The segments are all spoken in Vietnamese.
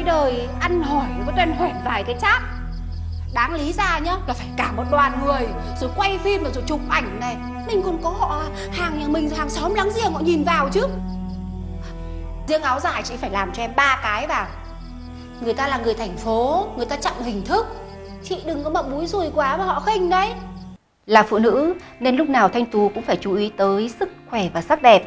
Đây đời ăn hỏi có tên hoẻn vài cái chát. Đáng lý ra nhá, là phải cả một đoàn người, Rồi quay phim rồi chụp ảnh này. Mình còn có họ, hàng nhà mình, hàng xóm láng giềng họ nhìn vào chứ. Riêng áo dài chị phải làm cho em ba cái vào. Người ta là người thành phố, Người ta trọng hình thức. Chị đừng có mà búi rùi quá mà họ khinh đấy. Là phụ nữ, nên lúc nào Thanh Tú cũng phải chú ý tới sức khỏe và sắc đẹp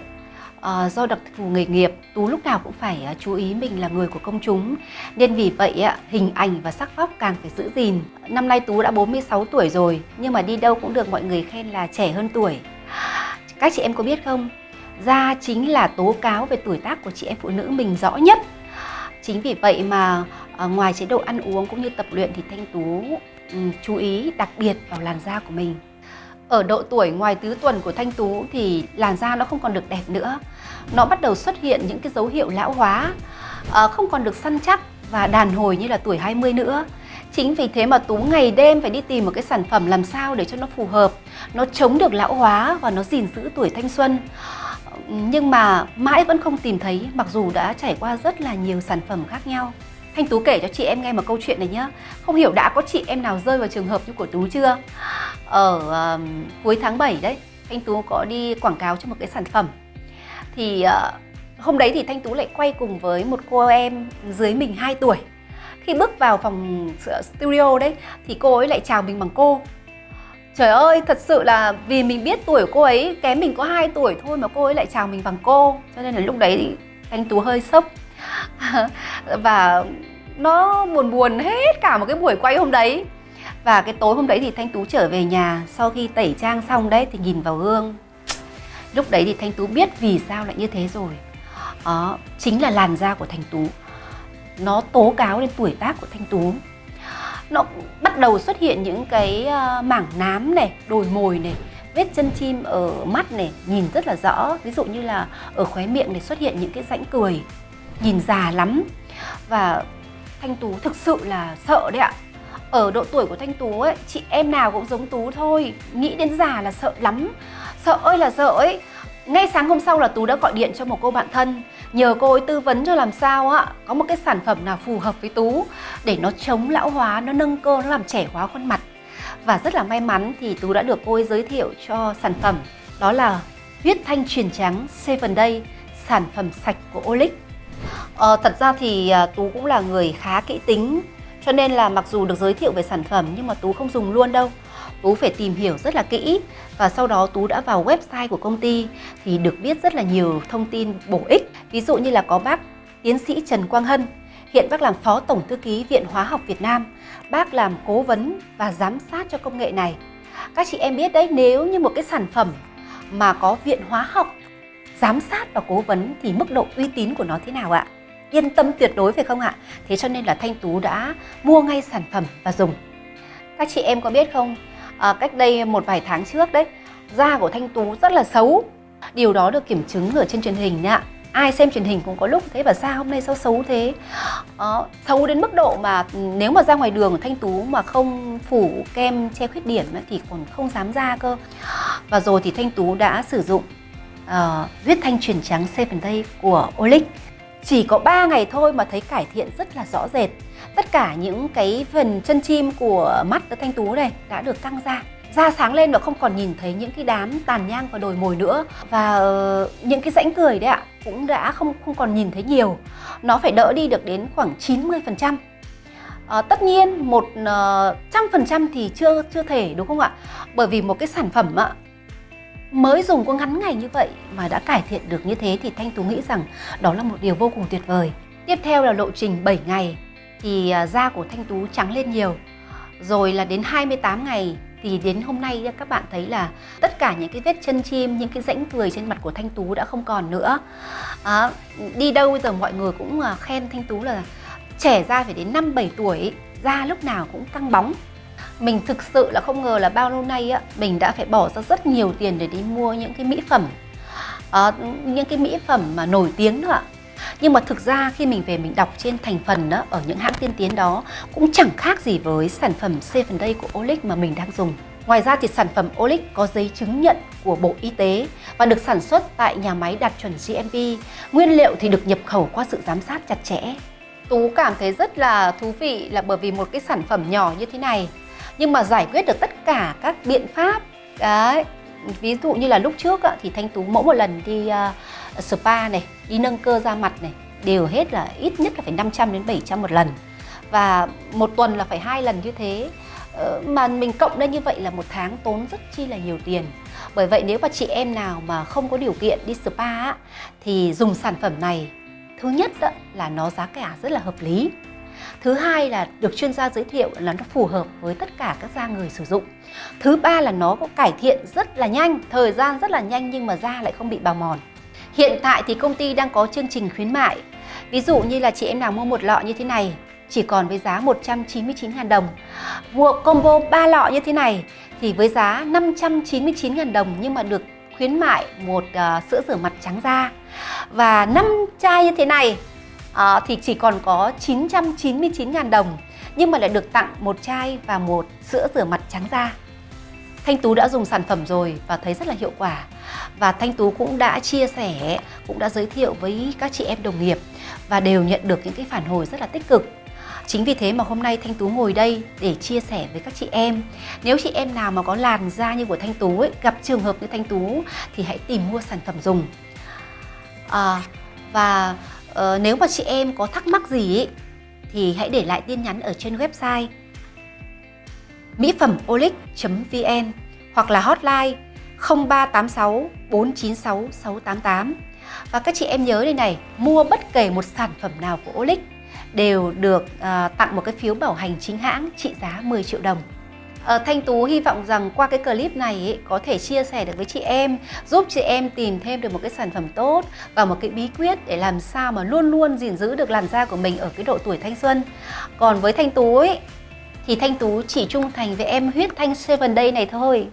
à, do đặc thù nghề nghiệp tú lúc nào cũng phải uh, chú ý mình là người của công chúng. Nên vì vậy uh, hình ảnh và sắc vóc càng phải giữ gìn. Năm nay tú đã 46 tuổi rồi nhưng mà đi đâu cũng được mọi người khen là trẻ hơn tuổi. Các chị em có biết không? Da chính là tố cáo về tuổi tác của chị em phụ nữ mình rõ nhất. Chính vì vậy mà uh, ngoài chế độ ăn uống cũng như tập luyện thì thanh tú um, chú ý đặc biệt vào làn da của mình ở độ tuổi ngoài tứ tuần của Thanh Tú thì làn da nó không còn được đẹp nữa. Nó bắt đầu xuất hiện những cái dấu hiệu lão hóa, ờ, không còn được săn chắc và đàn hồi như là tuổi 20 nữa. Chính vì thế mà Tú ngày đêm phải đi tìm một cái sản phẩm làm sao để cho nó phù hợp, nó chống được lão hóa và nó gìn giữ tuổi thanh xuân. Nhưng mà mãi vẫn không tìm thấy mặc dù đã trải qua rất là nhiều sản phẩm khác nhau. Thanh Tú kể cho chị em nghe một câu chuyện này nhé Không hiểu đã có chị em nào rơi vào trường hợp như của Tú chưa ở um, cuối tháng 7 đấy Thanh Tú có đi quảng cáo cho một cái sản phẩm. Thì uh, hôm đấy thì Thanh Tú lại quay cùng với một cô em dưới mình 2 tuổi. Khi bước vào phòng studio đấy Thì cô ấy lại chào mình bằng cô. Trời ơi, thật sự là vì mình biết tuổi của cô ấy kém mình có 2 tuổi thôi mà cô ấy lại chào mình bằng cô. Cho nên là lúc đấy thì Thanh Tú hơi sốc. Và nó buồn buồn hết cả một cái buổi quay hôm đấy và cái tối hôm đấy thì Thanh Tú trở về nhà. Sau khi tẩy trang xong đấy thì nhìn vào gương. Lúc đấy thì Thanh Tú biết vì sao lại như thế rồi. Đó chính là làn da của Thanh Tú. Nó tố cáo lên tuổi tác của Thanh Tú. Nó bắt đầu xuất hiện những cái ờ, mảng nám này, đồi mồi này, vết chân chim ở mắt này, nhìn rất là rõ. Ví dụ như là ở khóe miệng này xuất hiện những cái rãnh cười. Nhìn già lắm. Và Thanh Tú thực sự là sợ đấy ạ ở độ tuổi của Thanh Tú ấy chị em nào cũng giống Tú thôi. Nghĩ đến già là sợ lắm. Sợ ơi là sợ ấy. Ngay sáng hôm sau là Tú đã gọi điện cho một cô bạn thân. Nhờ cô ấy tư vấn cho làm sao á Có một cái sản phẩm nào phù hợp với Tú Để nó chống lão hóa, nó nâng cơ, nó làm trẻ hóa khuôn mặt. Và rất là may mắn thì Tú đã được cô ấy giới thiệu cho sản phẩm. Đó là huyết thanh truyền trắng 7 Day Sản phẩm sạch của Olic. Ờ, thật ra thì à, Tú cũng là người khá kỹ tính cho nên là mặc dù được giới thiệu về sản phẩm nhưng mà Tú không dùng luôn đâu. Tú phải tìm hiểu rất là kỹ và sau đó Tú đã vào website của công ty thì được biết rất là nhiều thông tin bổ ích. Ví dụ như là có bác tiến sĩ Trần Quang Hân, hiện bác làm Phó Tổng Thư ký Viện Hóa học Việt Nam. Bác làm cố vấn và giám sát cho công nghệ này. Các chị em biết đấy, nếu như một cái sản phẩm mà có Viện Hóa học giám sát và cố vấn thì mức độ uy tín của nó thế nào ạ? Yên tâm tuyệt đối phải không ạ? Thế cho nên là Thanh Tú đã mua ngay sản phẩm và dùng. Các chị em có biết không, à, cách đây một vài tháng trước đấy, da của Thanh Tú rất là xấu. Điều đó được kiểm chứng ở trên truyền hình nha. Ai xem truyền hình cũng có lúc thế và da hôm nay sao xấu thế à, Xấu đến mức độ mà nếu mà ra ngoài đường Thanh Tú mà không phủ kem che khuyết điểm thì còn không dám ra cơ Và rồi thì Thanh Tú đã sử dụng uh, huyết thanh chuyển trắng 7 Day của Olic chỉ có 3 ngày thôi mà thấy cải thiện rất là rõ rệt. Tất cả những cái phần chân chim của mắt của thanh tú này đã được căng ra. Da sáng lên và không còn nhìn thấy những cái đám tàn nhang và đồi mồi nữa. Và uh, những cái rãnh cười đấy ạ cũng đã không không còn nhìn thấy nhiều. Nó phải đỡ đi được đến khoảng 90 phần trăm. À, tất nhiên một ờ, trăm phần trăm thì chưa chưa thể đúng không ạ? Bởi vì một cái sản phẩm ạ mới dùng có ngắn ngày như vậy mà đã cải thiện được như thế thì Thanh Tú nghĩ rằng đó là một điều vô cùng tuyệt vời. Tiếp theo là lộ trình 7 ngày thì à, da của Thanh Tú trắng lên nhiều. Rồi là đến 28 ngày thì đến hôm nay các bạn thấy là tất cả những cái vết chân chim, những cái rãnh cười trên mặt của Thanh Tú đã không còn nữa. À, đi đâu bây giờ mọi người cũng à, khen Thanh Tú là trẻ ra phải đến 5-7 tuổi, da lúc nào cũng căng bóng mình thực sự là không ngờ là bao lâu nay á mình đã phải bỏ ra rất nhiều tiền để đi mua những cái mỹ phẩm à, những cái mỹ phẩm mà nổi tiếng nữa nhưng mà thực ra khi mình về mình đọc trên thành phần đó, ở những hãng tiên tiến đó cũng chẳng khác gì với sản phẩm Seven Day của Olic mà mình đang dùng. Ngoài ra thì sản phẩm Olic có giấy chứng nhận của Bộ Y tế và được sản xuất tại nhà máy đạt chuẩn GMP. Nguyên liệu thì được nhập khẩu qua sự giám sát chặt chẽ. Tú cảm thấy rất là thú vị là bởi vì một cái sản phẩm nhỏ như thế này nhưng mà giải quyết được tất cả các biện pháp đấy ví dụ như là lúc trước á, thì thanh tú mỗi một lần đi uh, spa này đi nâng cơ da mặt này đều hết là ít nhất là phải 500 đến 700 một lần. Và một tuần là phải hai lần như thế. Ờ, mà mình cộng lên như vậy là một tháng tốn rất chi là nhiều tiền. Bởi vậy nếu mà chị em nào mà không có điều kiện đi spa thì dùng sản phẩm này thứ nhất là nó giá cả rất là hợp lý. Thứ hai là được chuyên gia giới thiệu là nó phù hợp với tất cả các da người sử dụng. Thứ ba là nó có cải thiện rất là nhanh, thời gian rất là nhanh nhưng mà da lại không bị bào mòn. Hiện tại thì công ty đang có chương trình khuyến mại. Ví dụ như là chị em nào mua một lọ như thế này chỉ còn với giá 199.000 đồng. Mua combo 3 lọ như thế này thì với giá 599.000 đồng nhưng mà được khuyến mại một uh, sữa rửa mặt trắng da. Và 5 chai như thế này à, thì chỉ còn có 999.000 đồng nhưng mà lại được tặng một chai và một sữa rửa mặt trắng da. Thanh Tú đã dùng sản phẩm rồi và thấy rất là hiệu quả và Thanh Tú cũng đã chia sẻ, cũng đã giới thiệu với các chị em đồng nghiệp và đều nhận được những cái phản hồi rất là tích cực. Chính vì thế mà hôm nay Thanh Tú ngồi đây để chia sẻ với các chị em. Nếu chị em nào mà có làn da như của Thanh Tú ấy, gặp trường hợp như Thanh Tú thì hãy tìm mua sản phẩm dùng. À, và Ờ, nếu mà chị em có thắc mắc gì ý, thì hãy để lại tin nhắn ở trên website mỹ phẩm olic.vn hoặc là hotline 0386 496 688. Và các chị em nhớ đây này, mua bất kể một sản phẩm nào của Olic đều được uh, tặng một cái phiếu bảo hành chính hãng trị giá 10 triệu đồng. À, Thanh Tú hy vọng rằng qua cái clip này ý, có thể chia sẻ được với chị em, giúp chị em tìm thêm được một cái sản phẩm tốt và một cái bí quyết để làm sao mà luôn luôn gìn giữ được làn da của mình ở cái độ tuổi thanh xuân. Còn với Thanh Tú ấy, thì Thanh Tú chỉ trung thành với em huyết thanh Seven Day này thôi.